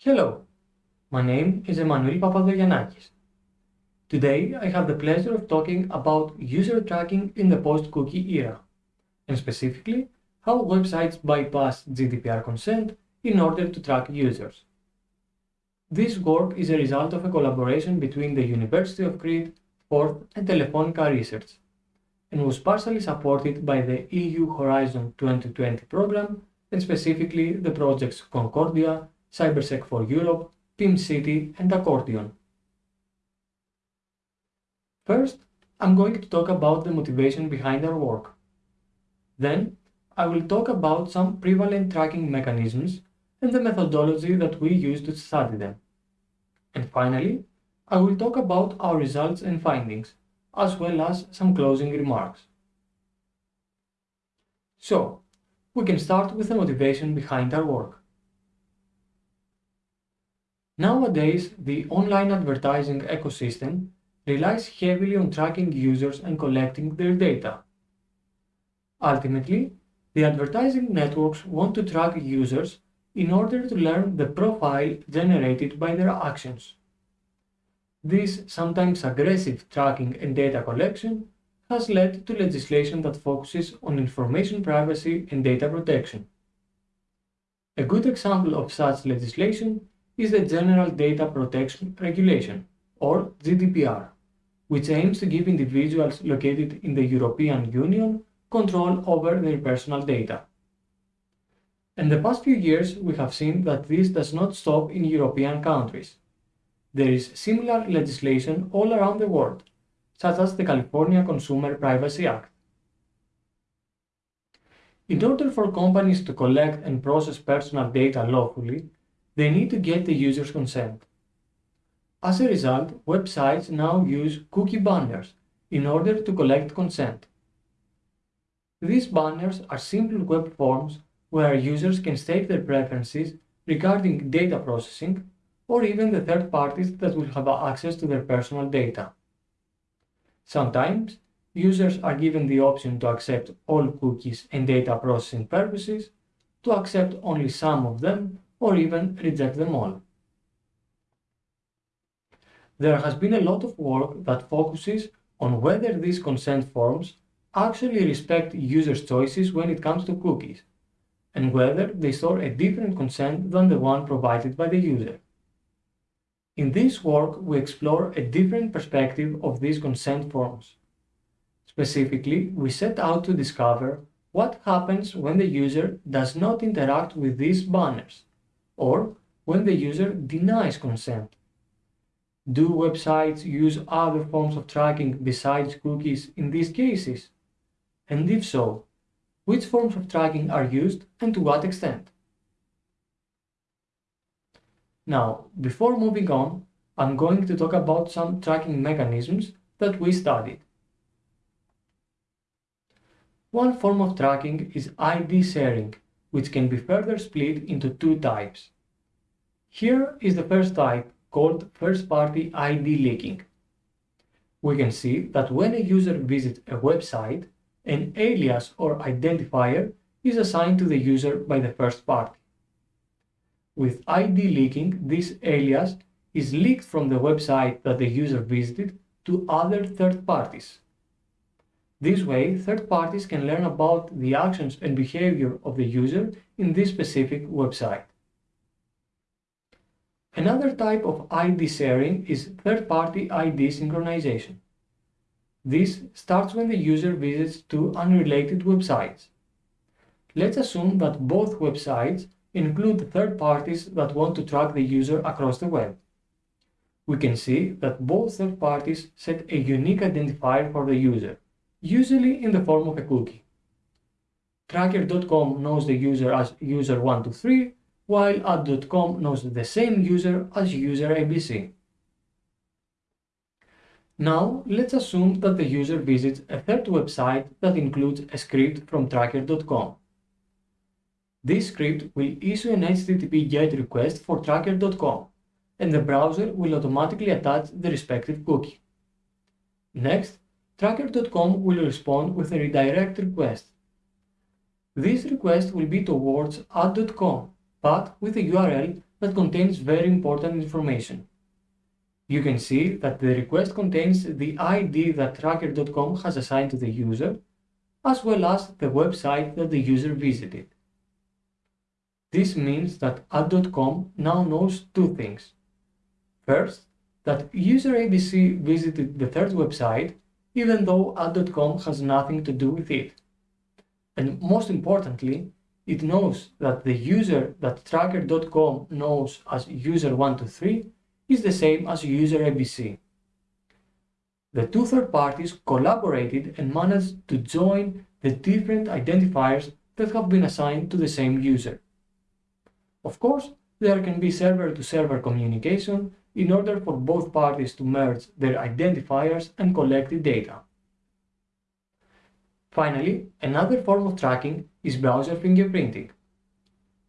Hello, my name is Emmanuel Papadogiannakis. Today I have the pleasure of talking about user tracking in the post-cookie era, and specifically how websites bypass GDPR consent in order to track users. This work is a result of a collaboration between the University of Crete, FORTH and Telefonica Research, and was partially supported by the EU Horizon 2020 program and specifically the projects Concordia, CyberSec for Europe, PIM-City, and Accordion. First, I'm going to talk about the motivation behind our work. Then, I will talk about some prevalent tracking mechanisms and the methodology that we use to study them. And finally, I will talk about our results and findings, as well as some closing remarks. So, we can start with the motivation behind our work. Nowadays, the online advertising ecosystem relies heavily on tracking users and collecting their data. Ultimately, the advertising networks want to track users in order to learn the profile generated by their actions. This sometimes aggressive tracking and data collection has led to legislation that focuses on information privacy and data protection. A good example of such legislation is the General Data Protection Regulation, or GDPR, which aims to give individuals located in the European Union control over their personal data. In the past few years, we have seen that this does not stop in European countries. There is similar legislation all around the world, such as the California Consumer Privacy Act. In order for companies to collect and process personal data lawfully, they need to get the user's consent. As a result, websites now use cookie banners in order to collect consent. These banners are simple web forms where users can state their preferences regarding data processing or even the third parties that will have access to their personal data. Sometimes, users are given the option to accept all cookies and data processing purposes, to accept only some of them, or even reject them all. There has been a lot of work that focuses on whether these consent forms actually respect users' choices when it comes to cookies, and whether they store a different consent than the one provided by the user. In this work, we explore a different perspective of these consent forms. Specifically, we set out to discover what happens when the user does not interact with these banners or when the user denies consent. Do websites use other forms of tracking besides cookies in these cases? And if so, which forms of tracking are used and to what extent? Now, before moving on, I'm going to talk about some tracking mechanisms that we studied. One form of tracking is ID sharing, which can be further split into two types. Here is the first type, called first-party ID leaking. We can see that when a user visits a website, an alias or identifier is assigned to the user by the first party. With ID leaking, this alias is leaked from the website that the user visited to other third parties. This way, third parties can learn about the actions and behavior of the user in this specific website. Another type of ID sharing is third-party ID synchronization. This starts when the user visits two unrelated websites. Let's assume that both websites include third parties that want to track the user across the web. We can see that both third parties set a unique identifier for the user, usually in the form of a cookie. Tracker.com knows the user as user123 while ad.com knows the same user as user ABC. Now, let's assume that the user visits a third website that includes a script from tracker.com. This script will issue an HTTP GET request for tracker.com, and the browser will automatically attach the respective cookie. Next, tracker.com will respond with a redirect request. This request will be towards ad.com, but with a URL that contains very important information. You can see that the request contains the ID that tracker.com has assigned to the user, as well as the website that the user visited. This means that ad.com now knows two things. First, that user ABC visited the third website, even though ad.com has nothing to do with it. And most importantly, it knows that the user that tracker.com knows as user123 is the same as user ABC. The two third parties collaborated and managed to join the different identifiers that have been assigned to the same user. Of course, there can be server-to-server -server communication in order for both parties to merge their identifiers and collect the data. Finally, another form of tracking is browser fingerprinting.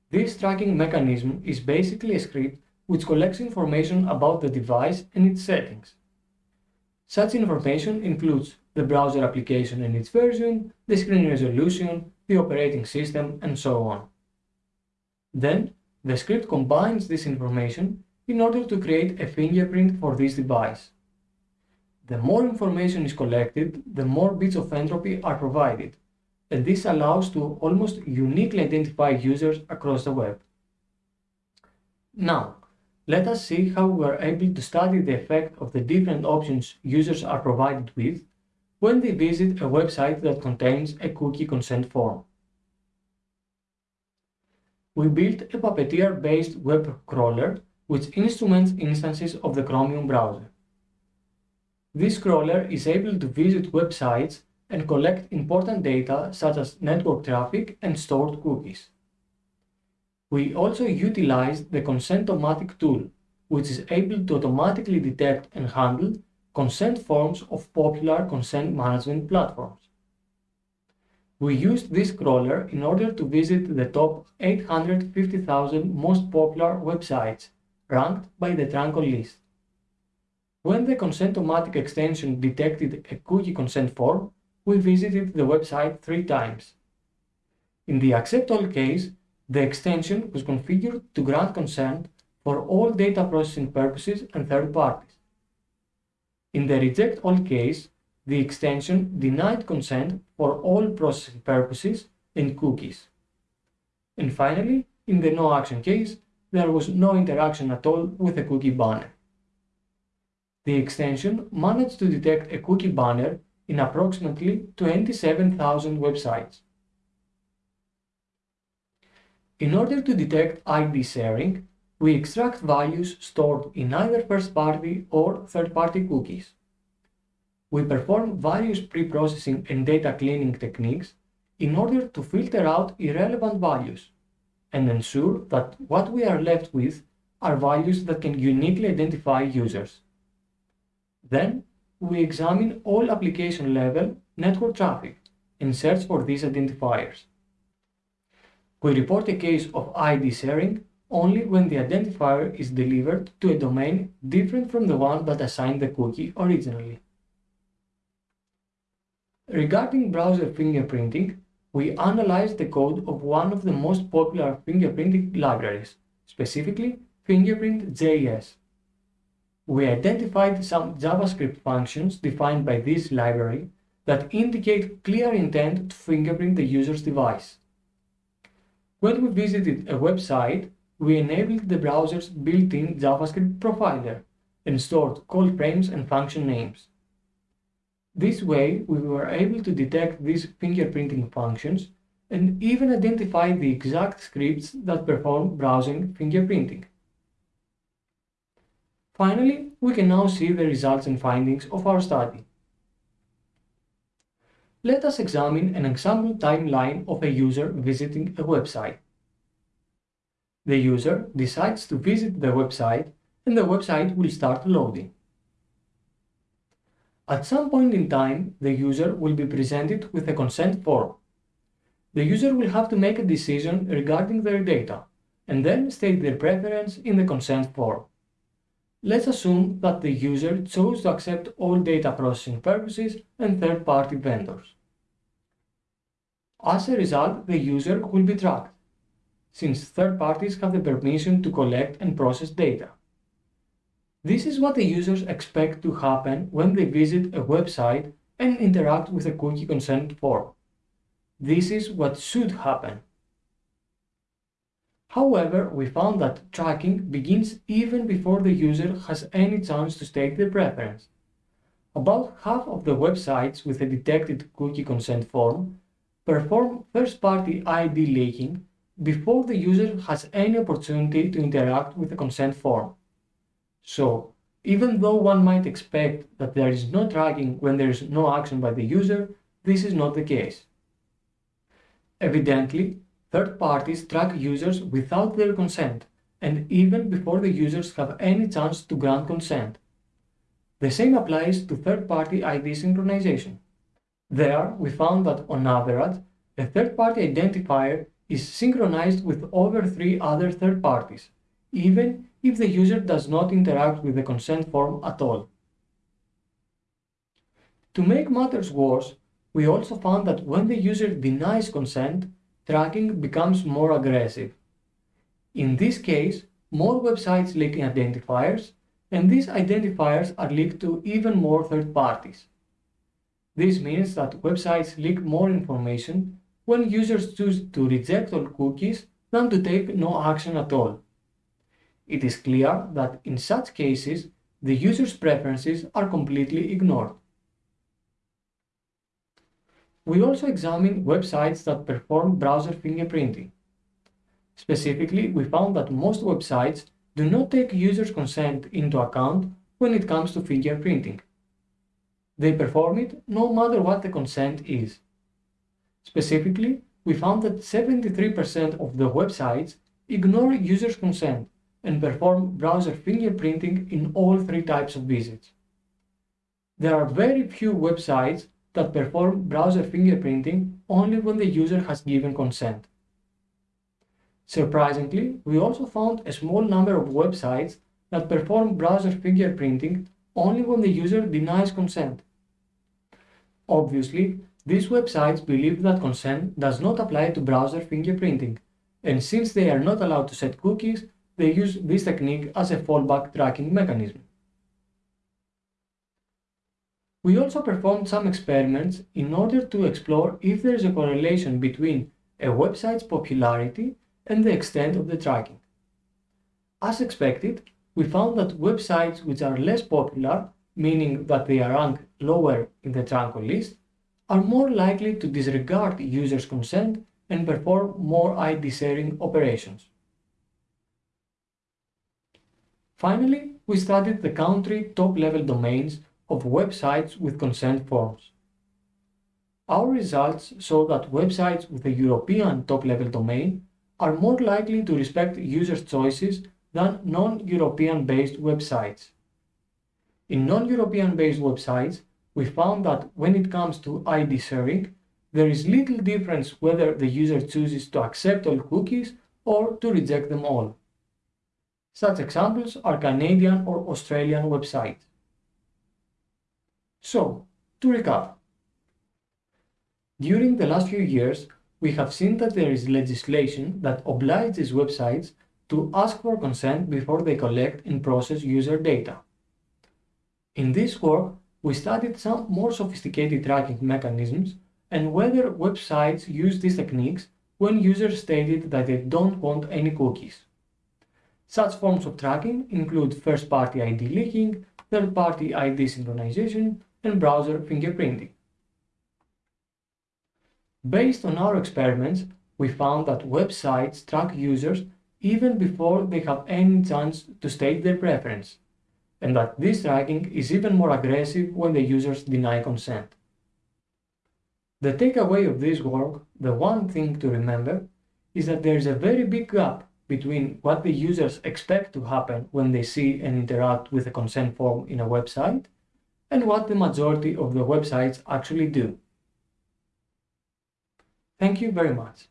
This tracking mechanism is basically a script which collects information about the device and its settings. Such information includes the browser application and its version, the screen resolution, the operating system, and so on. Then, the script combines this information in order to create a fingerprint for this device. The more information is collected, the more bits of entropy are provided, and this allows to almost uniquely identify users across the web. Now, let us see how we are able to study the effect of the different options users are provided with when they visit a website that contains a cookie consent form. We built a Puppeteer-based web crawler which instruments instances of the Chromium browser. This crawler is able to visit websites and collect important data such as network traffic and stored cookies. We also utilized the Consent-O-Matic tool, which is able to automatically detect and handle consent forms of popular consent management platforms. We used this crawler in order to visit the top 850,000 most popular websites ranked by the Tranco list. When the Consent-O-Matic extension detected a cookie consent form, we visited the website three times. In the accept all case, the extension was configured to grant consent for all data processing purposes and third parties. In the reject all case, the extension denied consent for all processing purposes and cookies. And finally, in the no action case, there was no interaction at all with the cookie banner. The extension managed to detect a cookie banner in approximately 27,000 websites. In order to detect ID sharing, we extract values stored in either first-party or third-party cookies. We perform various pre-processing and data cleaning techniques in order to filter out irrelevant values and ensure that what we are left with are values that can uniquely identify users. Then, we examine all application level network traffic and search for these identifiers. We report a case of ID sharing only when the identifier is delivered to a domain different from the one that assigned the cookie originally. Regarding browser fingerprinting, we analyzed the code of one of the most popular fingerprinting libraries, specifically Fingerprint.js. We identified some JavaScript functions defined by this library that indicate clear intent to fingerprint the user's device. When we visited a website, we enabled the browser's built-in JavaScript profiler and stored call frames and function names. This way, we were able to detect these fingerprinting functions and even identify the exact scripts that perform browsing fingerprinting. Finally, we can now see the results and findings of our study. Let us examine an example timeline of a user visiting a website. The user decides to visit the website and the website will start loading. At some point in time, the user will be presented with a consent form. The user will have to make a decision regarding their data and then state their preference in the consent form. Let's assume that the user chose to accept all data processing purposes and third-party vendors. As a result, the user will be tracked. since third parties have the permission to collect and process data. This is what the users expect to happen when they visit a website and interact with a cookie consent form. This is what should happen. However, we found that tracking begins even before the user has any chance to state their preference. About half of the websites with a detected cookie consent form perform first-party ID leaking before the user has any opportunity to interact with the consent form. So, even though one might expect that there is no tracking when there is no action by the user, this is not the case. Evidently, third parties track users without their consent and even before the users have any chance to grant consent. The same applies to third-party ID synchronization. There, we found that on average, a third-party identifier is synchronized with over three other third parties, even if the user does not interact with the consent form at all. To make matters worse, we also found that when the user denies consent, tracking becomes more aggressive. In this case, more websites leak identifiers, and these identifiers are leaked to even more third parties. This means that websites leak more information when users choose to reject all cookies than to take no action at all. It is clear that in such cases, the user's preferences are completely ignored. We also examined websites that perform browser fingerprinting. Specifically, we found that most websites do not take users' consent into account when it comes to fingerprinting. They perform it no matter what the consent is. Specifically, we found that 73% of the websites ignore users' consent and perform browser fingerprinting in all three types of visits. There are very few websites that perform browser fingerprinting only when the user has given consent. Surprisingly, we also found a small number of websites that perform browser fingerprinting only when the user denies consent. Obviously, these websites believe that consent does not apply to browser fingerprinting, and since they are not allowed to set cookies, they use this technique as a fallback tracking mechanism. We also performed some experiments in order to explore if there is a correlation between a website's popularity and the extent of the tracking. As expected, we found that websites which are less popular, meaning that they are ranked lower in the Tranco list, are more likely to disregard users' consent and perform more ID sharing operations. Finally, we studied the country top-level domains of websites with consent forms. Our results show that websites with a European top-level domain are more likely to respect users' choices than non-European based websites. In non-European based websites, we found that when it comes to ID sharing, there is little difference whether the user chooses to accept all cookies or to reject them all. Such examples are Canadian or Australian websites. So, to recap, during the last few years, we have seen that there is legislation that obliges websites to ask for consent before they collect and process user data. In this work, we studied some more sophisticated tracking mechanisms and whether websites use these techniques when users stated that they don't want any cookies. Such forms of tracking include first-party ID leaking, third-party ID synchronization, and browser fingerprinting. Based on our experiments, we found that websites track users even before they have any chance to state their preference, and that this tracking is even more aggressive when the users deny consent. The takeaway of this work, the one thing to remember, is that there is a very big gap between what the users expect to happen when they see and interact with a consent form in a website and what the majority of the websites actually do. Thank you very much.